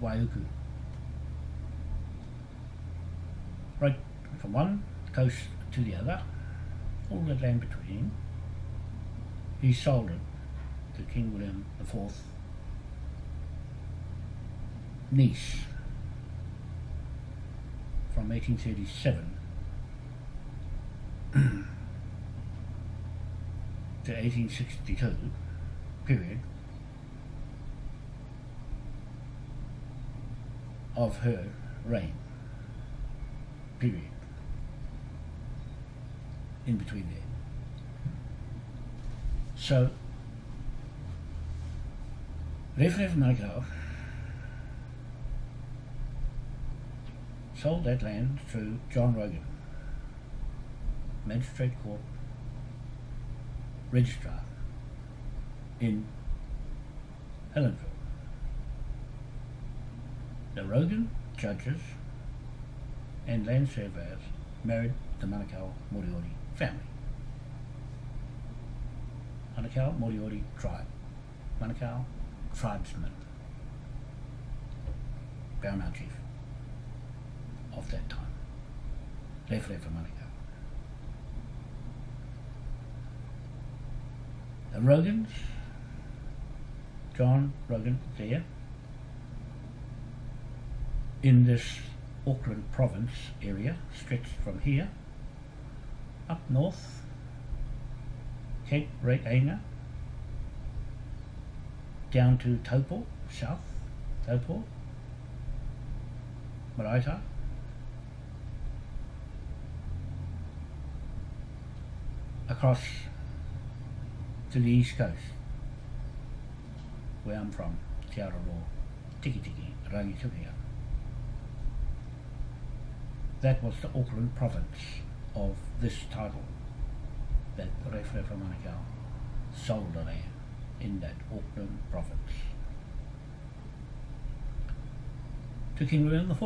Waiuku. Right from one coast to the other, all the land between, he sold it to King William IV niece from 1837 to 1862 period of her reign. Period. In between there. So Reverend Manukau sold that land to John Rogan Magistrate Court Registrar in Helensville. The Rogan judges and land surveyors married the Manukau Moriori family. Manukau Moriori tribe. Manukau tribesmen. Paramount chief of that time. Left left Manukau. The Rogans, John Rogan there, in this Auckland province area, stretched from here up north, Cape Reinga, down to Taupo, south, Taupo, Maraita, across to the east coast, where I'm from, Te Araroa, Tiki Tiki, Rangitukia. That was the Auckland province of this title that Rewharewha Manukau sold the land in that Auckland province. To King William IV,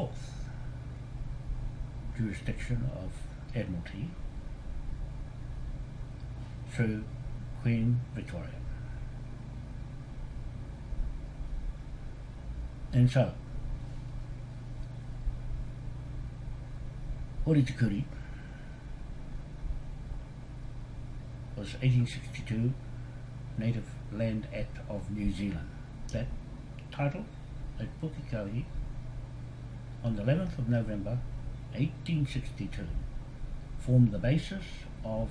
jurisdiction of Admiralty. Through Queen Victoria. And so, Horitikuri was 1862 Native Land Act of New Zealand. That title at Pukekohe on the 11th of November 1862 formed the basis of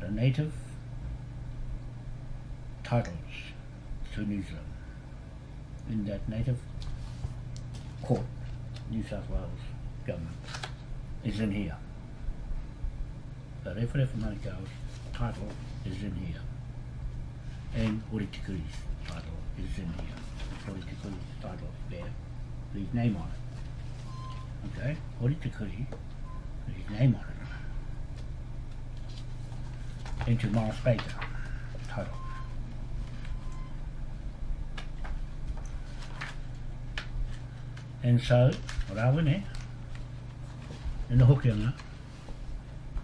the native titles to New Zealand in that native court, New South Wales government, is in here. The Rewharewha Manukau's title is in here. And Horitikuri's title is in here. Horitikuri's title there, his name on it. Okay, Horitikuri, his name on it. into Morris Baker title. And so, what are we in, in the Hokianga,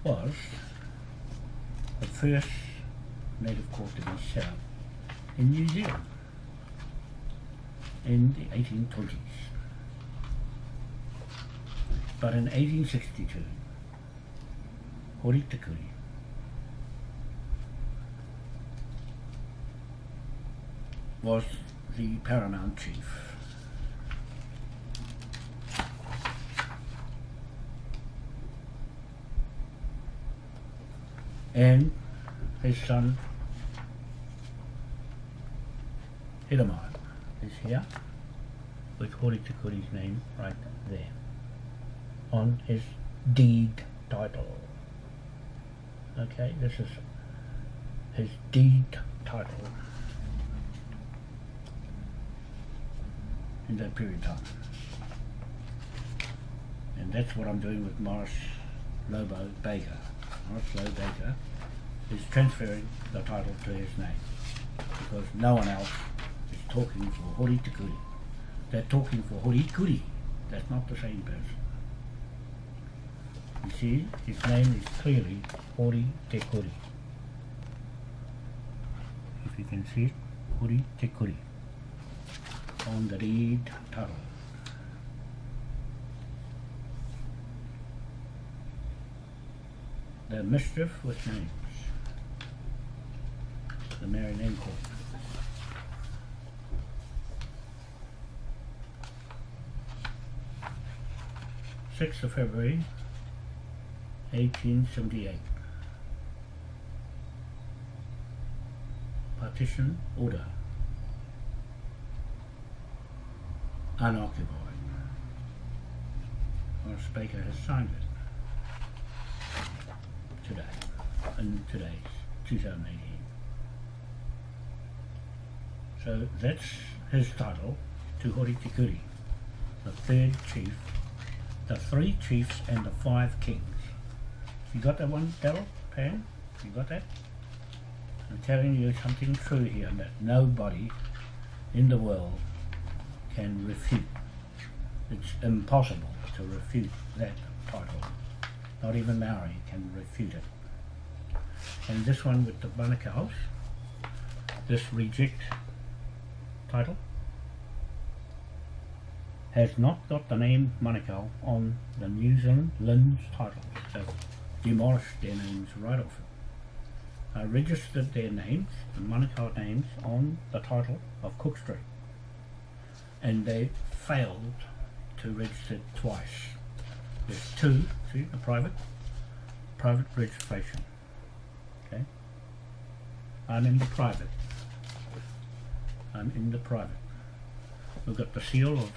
was the first native court to be set up in New Zealand in the 1820s. But in 1862, Horitikuri was the paramount chief. And his son Hiramai is here with Horitikuri's name right there on his deed title. Okay, this is his deed title. in that period of time. And that's what I'm doing with Morris Lobo Baker. Lobo Baker is transferring the title to his name because no one else is talking for Hori Tikuri. They're talking for Hori Kuri. That's not the same person. You see, his name is clearly Hori Tekuri. If you can see it, Hori Tekuri. on the deed title. The mischief with names. The Mary Name Court. Sixth of February, eighteen seventy-eight. Partition order. Unoccupied. Morris Baker has signed it today, in today's 2018. So that's his title to Hori Tikuri, the third chief, the three chiefs and the five kings. You got that one, Daryl? Pam? You got that? I'm telling you something true here that nobody in the world can refute. It's impossible to refute that title. Not even Maori can refute it. And this one with the Manukau's, this reject title, has not got the name Manukau on the New Zealand Lynn's title. So demolished their names right off it. I registered their names, the Manukau names, on the title of Cook Street. And they failed to register twice. There's two, see, a private, private registration. Okay? I'm in the private. I'm in the private. We've got the seal of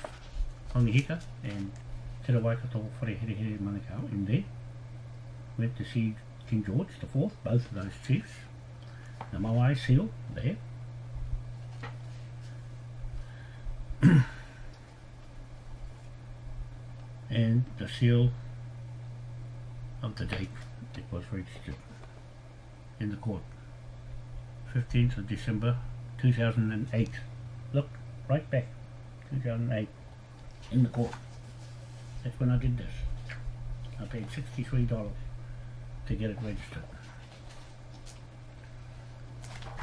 Hongi Hika and Te Waikato Whareherehere Manukau in there. Went to see King George the Fourth, both of those chiefs. The Moai seal there. and the seal of the date it was registered in the court. 15th of December 2008. Look, right back, 2008, in the court. That's when I did this. I paid $63 to get it registered.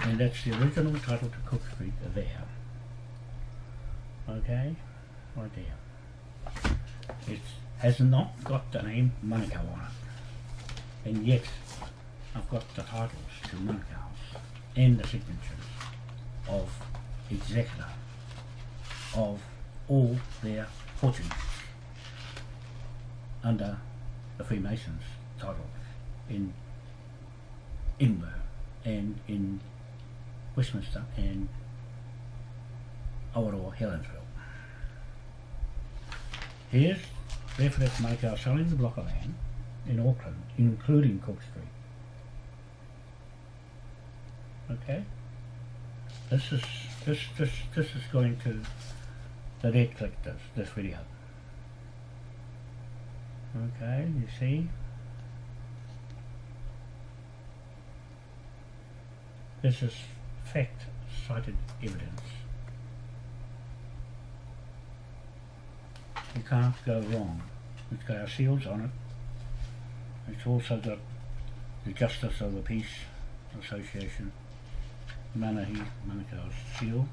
And that's the original title to Cook Street there. Okay, right there. It has not got the name Manukau on it. And yet, I've got the titles to Manukau's and the signatures of executor of all their fortunes under the Freemasons titles in Edinburgh and in Westminster and Awaroa Helensville. Here's Barefoot Manukau selling the block of land in Auckland, including Cook Street. Okay? This is this this this is going to the red click this this video. Okay, you see? This is fact cited evidence. You can't go wrong. It's got our seals on it. It's also got the Justice of the Peace Association, Manahi Manukau's seal,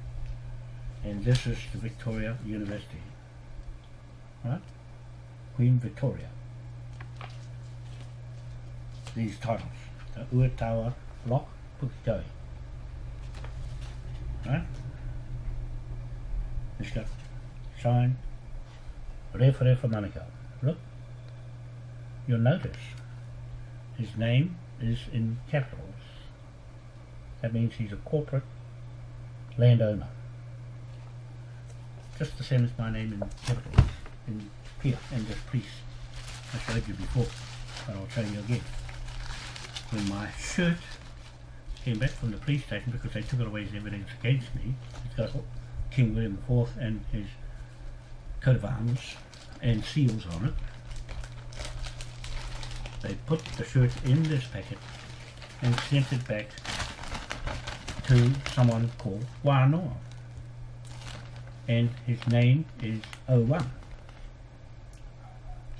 and this is the Victoria University. Right? Queen Victoria. These titles. The Uetawa Lock Pukekohe. Right? It's got sign Referee for Manukau. Look. You'll notice his name is in capitals. That means he's a corporate landowner. Just the same as my name in capitals in here in this piece. I showed you before, but I'll show you again. When my shirt came back from the police station because they took it away as evidence against me, it's got King William IV and his coat of arms and seals on it. They put the shirt in this packet and sent it back to someone called Wanoa. And his name is O1.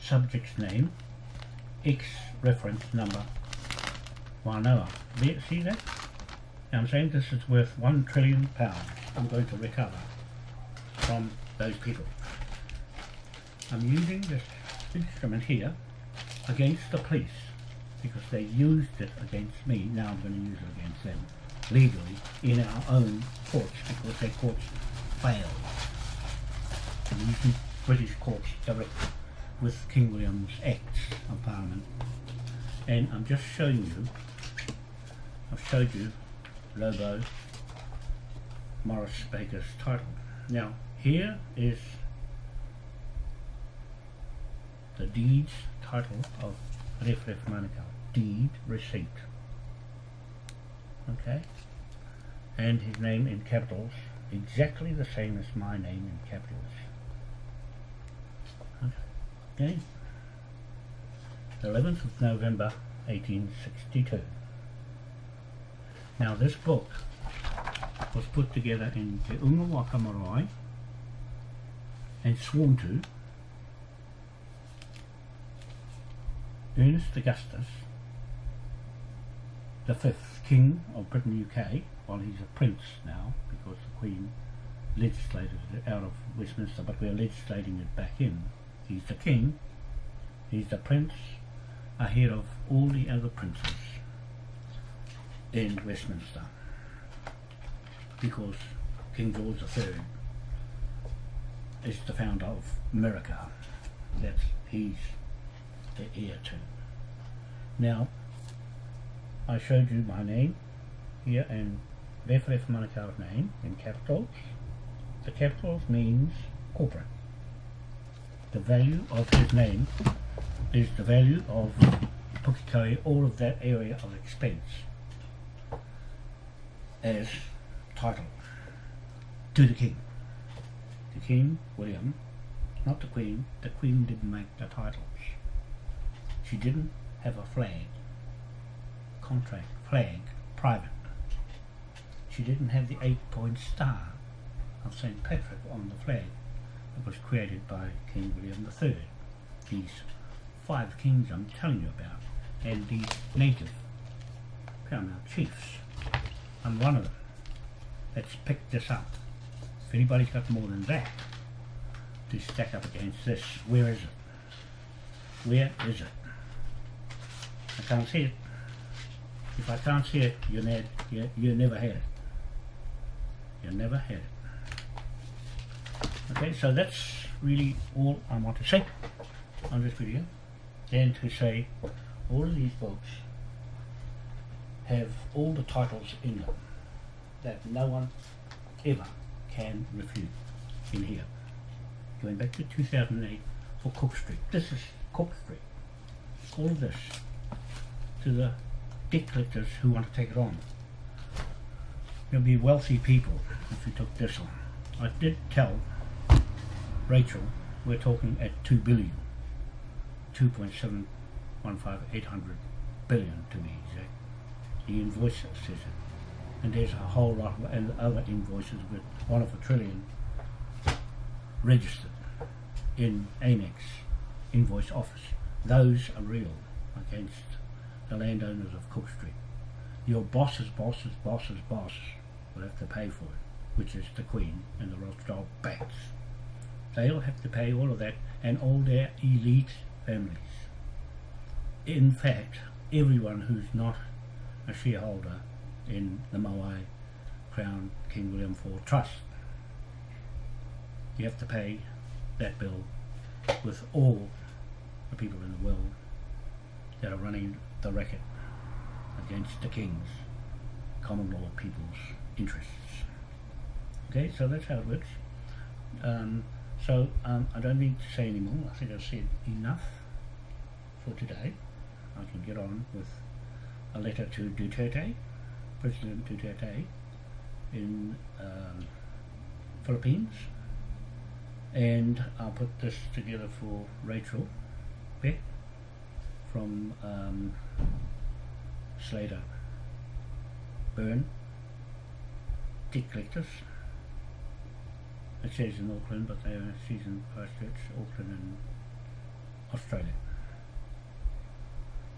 Subject's name, X reference number Wanoa. See that? Now I'm saying this is worth one trillion pounds. I'm going to recover from those people. I'm using this instrument here against the police because they used it against me. Now I'm going to use it against them legally in our own courts because their courts failed. I'm using British courts directly with King William's Acts of Parliament and I'm just showing you I've showed you Lobo Morris Baker's title. Now here is the deed's title of Ref Ref Manukau. Deed receipt. Okay? And his name in capitals, exactly the same as my name in capitals. Okay? 11th of November 1862. Now this book was put together in Te Unga Waka and sworn to Ernest Augustus, the fifth King of Britain UK, while he's a prince now because the Queen legislated it out of Westminster, but we're legislating it back in. He's the King, he's the Prince, ahead of all the other princes in Westminster because King George III is the founder of America. That's he's the to. Now, I showed you my name here and Ref Ref Manukau's name in capitals. The capitals means corporate. The value of his name is the value of Pukekohe, all of that area of expense as title to the king. The king, William, not the queen, the queen didn't make the titles. She didn't have a flag, contract, flag, private. She didn't have the eight-point star of St. Patrick on the flag that was created by King William III. These five kings I'm telling you about, and these native paramount chiefs. I'm one of them. Let's pick this up. If anybody's got more than that to stack up against this, where is it? Where is it? I can't see it. If I can't see it, you, ne you, you never had it. You never had it. Okay, so that's really all I want to say on this video. And to say all of these books have all the titles in them that no one ever can refute in here. Going back to 2008 for Cook Street. This is Cook Street. All of this to the debt collectors who want to take it on. There'll be wealthy people if you took this on. I did tell Rachel we're talking at 2 billion. 2.715800 billion to be exact. The invoice says it and there's a whole lot of other invoices with one of a trillion registered in AMEX invoice office. Those are real against the landowners of Cook Street. Your boss's boss's boss's boss will have to pay for it, which is the Queen and the Rothschild banks. They'll have to pay all of that and all their elite families. In fact, everyone who's not a shareholder in the Moai Crown King William IV Trust. You have to pay that bill with all the people in the world that are running the racket against the King's common law people's interests. Okay, so that's how it works. Um, so um, I don't need to say any more. I think I've said enough for today. I can get on with a letter to Duterte President Duterte in um, Philippines and I'll put this together for Rachel Beck from um, Slater Burn Dick Collectors it says in Auckland but they are season Christchurch, Auckland and Australia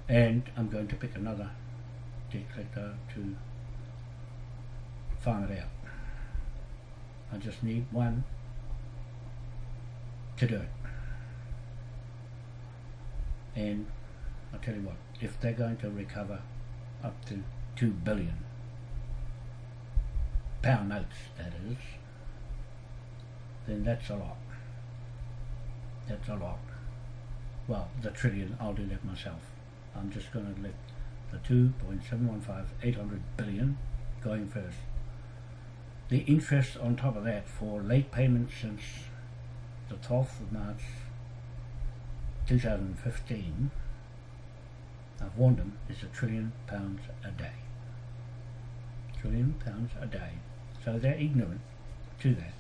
and I'm going to pick another debt collector to farm it out. I just need one to do it. And I'll tell you what, if they're going to recover up to two billion pound notes, that is, then that's a lot. That's a lot. Well, the trillion, I'll do that myself. I'm just going to let the 2.715, 800 billion going first. The interest on top of that for late payments since the 12th of March 2015, I've warned them, it's a trillion pounds a day. Trillion pounds a day. So they're ignorant to that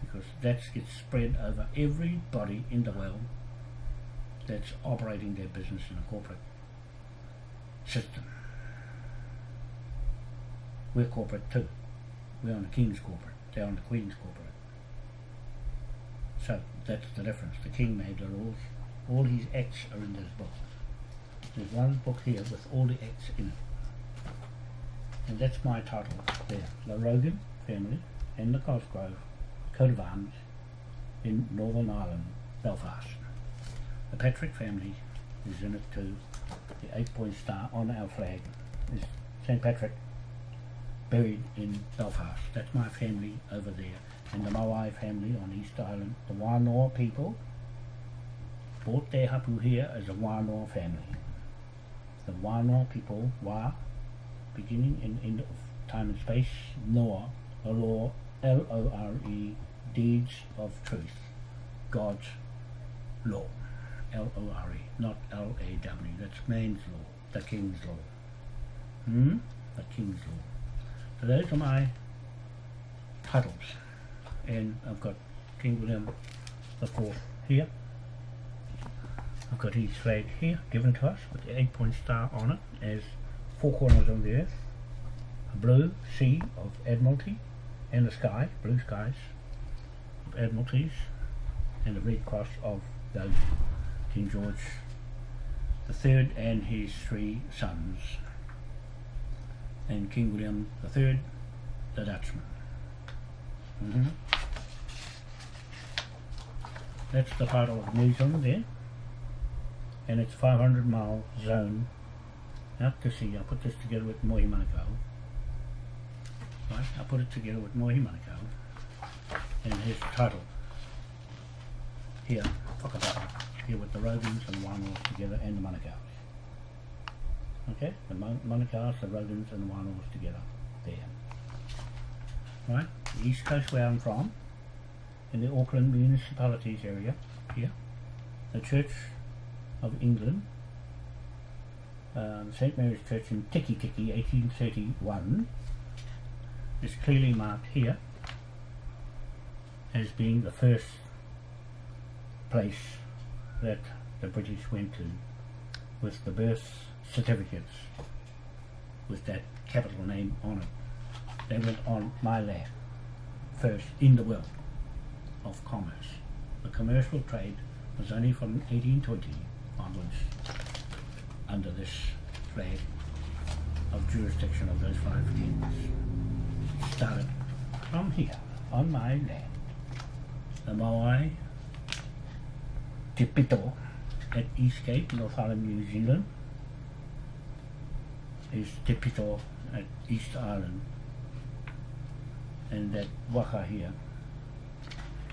because that gets spread over everybody in the world that's operating their business in a corporate system. We're corporate too. We're on the King's corporate. They're on the Queen's corporate. So that's the difference. The King made the rules. All his acts are in this book. There's one book here with all the acts in it. And that's my title there. The Rogan family and the Cosgrove coat of arms in Northern Ireland, Belfast. The Patrick family is in it too. The eight point star on our flag is St. Patrick buried in Belfast. That's my family over there. And the Maui family on East Island. The Wānoa people bought their hapu here as a Wānoa family. The Wānoa people, Wā, beginning and end of time and space, Noah, law, L-O-R-E, deeds of truth, God's law, L-O-R-E, not L-A-W, that's man's law, the king's law. Hmm? The king's law. So those are my titles. And I've got King William the Fourth here. I've got his flag here, given to us, with the eight-point star on it, as four corners of the earth, a blue sea of Admiralty, and the sky, blue skies of Admiralties, and the red cross of those King George the Third and his three sons, and King William the Third, the Dutchman. Mm -hmm. That's the title of New Zealand there and it's 500 mile zone out to sea. I put this together with Mohi Manukau. Right, I put it together with Mohi Manukau and his title here, Whakatata, here with the Rogans and the Wānoas together and the Manukau's. Okay, the Manukau's, the Rogans and the Wānoas together there. Right, the east coast where I'm from, in the Auckland municipalities area, here, the church of England, um, St Mary's Church in Tiki Tiki 1831 is clearly marked here as being the first place that the British went to with the birth certificates with that capital name on it. They went on my land first in the world of commerce. The commercial trade was only from 1820 onwards under this flag of jurisdiction of those five kings. Started from here, on my land. The Maui Te Pito at Eastgate, North Island, New Zealand is Te Pito at East Island and that waka here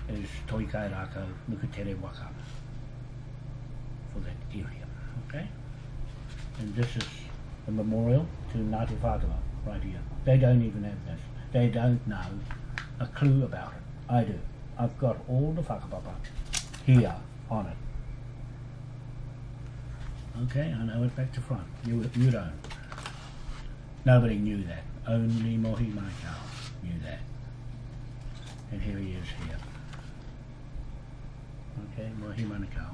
is Toikairako Nukutere Waka for that area. Okay? And this is the memorial to Ngāti Whātua right here. They don't even have this. They don't know a clue about it. I do. I've got all the whakapapa here on it. Okay, I know it back to front. You, you don't. Nobody knew that. Only Mohi Manukau knew that. And here he is here. Okay, Mohi Manukau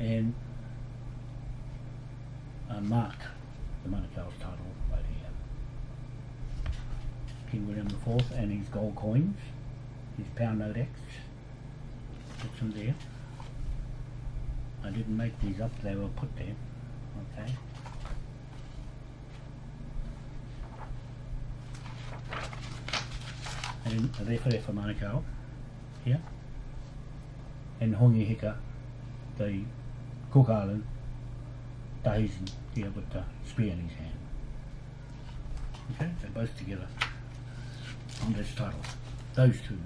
and uh, mark the Manukau's title right here. King William IV and his gold coins, his pound note X, put them there. I didn't make these up, they were put there, okay. And referee for Manukau here. and Hongi Hika, the Cook Island Tahitian here with the spear in his hand. Okay, they're both together on this title. Those two.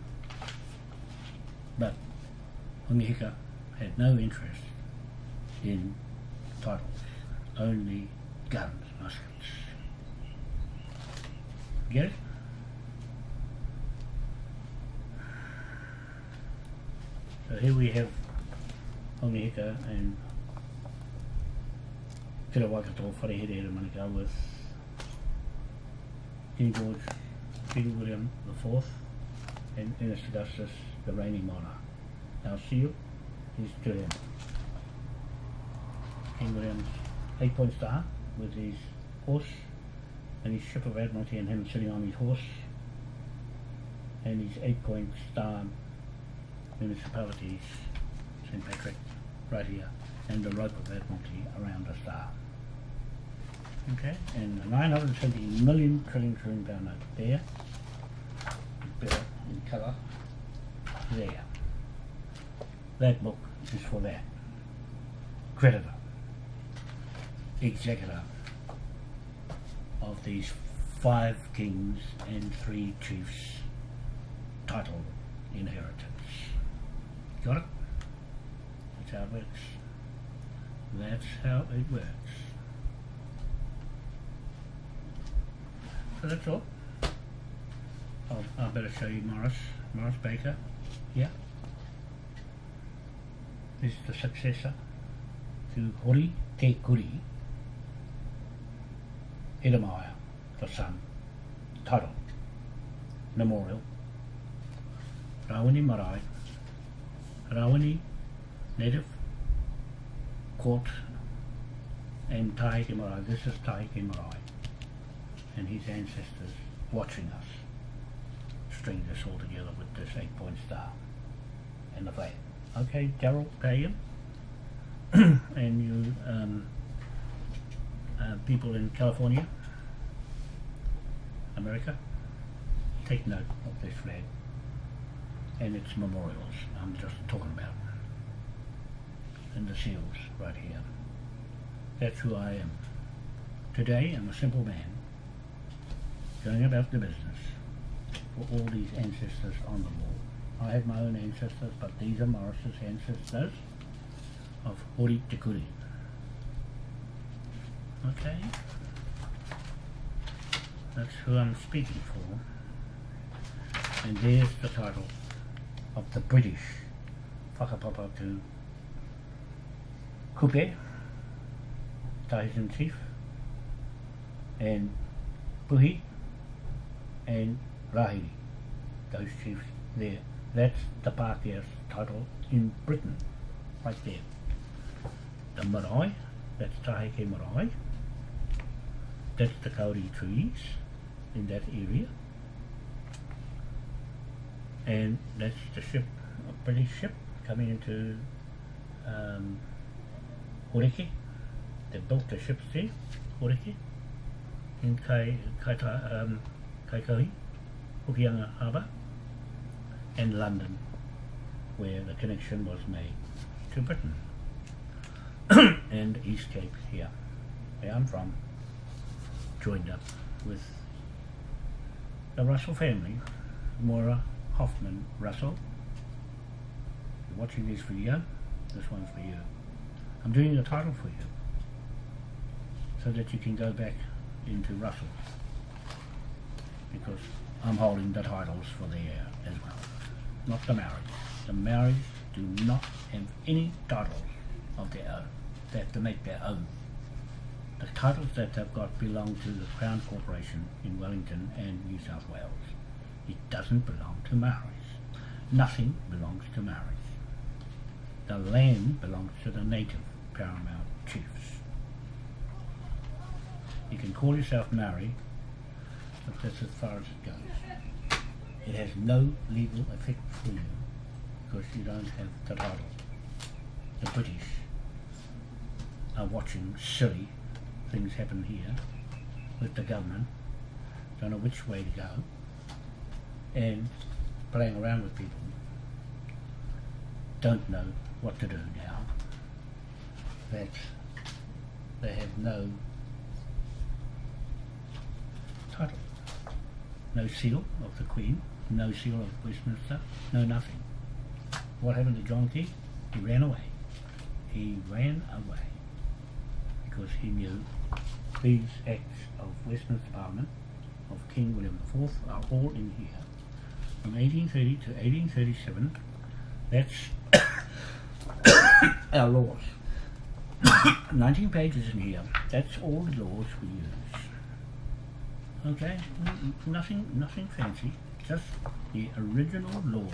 But Hongi had no interest in titles, only guns, muskets. Get it? So here we have Hongi Hika and Waikato Wharehere e Manukau with King George, King William IV and Ernest Augustus, the reigning monarch. Our seal to him. King William's eight point star with his horse and his ship of Admiralty and him sitting on his horse and his eight point star municipalities, St. Patrick, right here, and the rope of Admiralty around the star. Okay, and the 970 million trillion trillion pound note there, better in colour, there. That book is for that. Creditor, executor of these five kings and three chiefs title inheritance. Got it? That's how it works. That's how it works. So that's all. Oh, I better show you Morris. Morris Baker. Yeah. This is the successor to Hori Te Kuri. Edamaya, the son. Title. Memorial. Rawene Marae. Rawene Native Court and Taiki Marae. This is Taiki Marae and his ancestors watching us string this all together with this eight point star and the flag. Okay, Daryl Pagan and you um, uh, people in California, America, take note of this flag and its memorials I'm just talking about and the seals right here. That's who I am. Today, I'm a simple man, going about the business for all these ancestors on the wall. I have my own ancestors, but these are Morris's ancestors of Hori tekuri Okay? That's who I'm speaking for. And there's the title of the British Whakapapa to Kupe, Tyson Chief, and Puhi, and Rahiri. Those chiefs there. That's the Pākehās title in Britain, right there. The marae, that's Taheke marae, that's the kauri trees in that area, and that's the ship, a British ship coming into um, Horeke. They built the ships there, Horeke, in Kai, Kai, um, Kaikohe, Hokianga Harbour, and London, where the connection was made to Britain. and East Cape here, where I'm from, joined up with the Russell family, Maura Hoffman Russell. You're watching this video, this one's for you. I'm doing the title for you, so that you can go back into Russell because I'm holding the titles for the heir as well, not the marriage. The marriage do not have any titles of their own. They have to make their own. The titles that they've got belong to the Crown Corporation in Wellington and New South Wales. It doesn't belong to Maoris. Nothing belongs to Maoris. The land belongs to the native paramount chiefs. You can call yourself Maori but that's as far as it goes. It has no legal effect for you because you don't have the title. The British are watching silly things happen here with the government, don't know which way to go, and playing around with people don't know what to do now. That they have no title, no seal of the Queen, no seal of Westminster, no nothing. What happened to John Key? He ran away. He ran away because he knew these acts of Westminster Parliament of King William IV are all in here. From 1830 to 1837, that's our laws. 19 pages in here. That's all the laws we use. Okay, nothing, nothing fancy. Just the original laws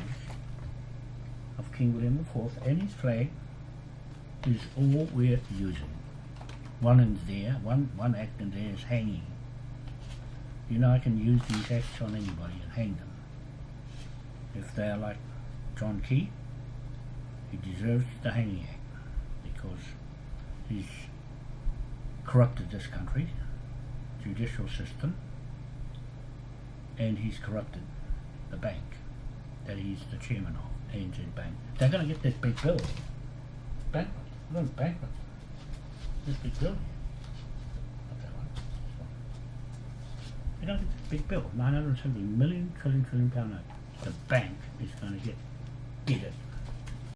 of King William IV and his flag is all we're using. One in there, one one act in there is hanging. You know I can use these acts on anybody and hang them. If they're like John Key, he deserves the hanging act because he's corrupted this country, judicial system, and he's corrupted the bank that he's the chairman of, ANZ Bank. They're going to get this big bill. Bankrupt. They're bankrupt. This big bill going to get this big bill, 970 million trillion trillion pound note. The bank is going to get, get it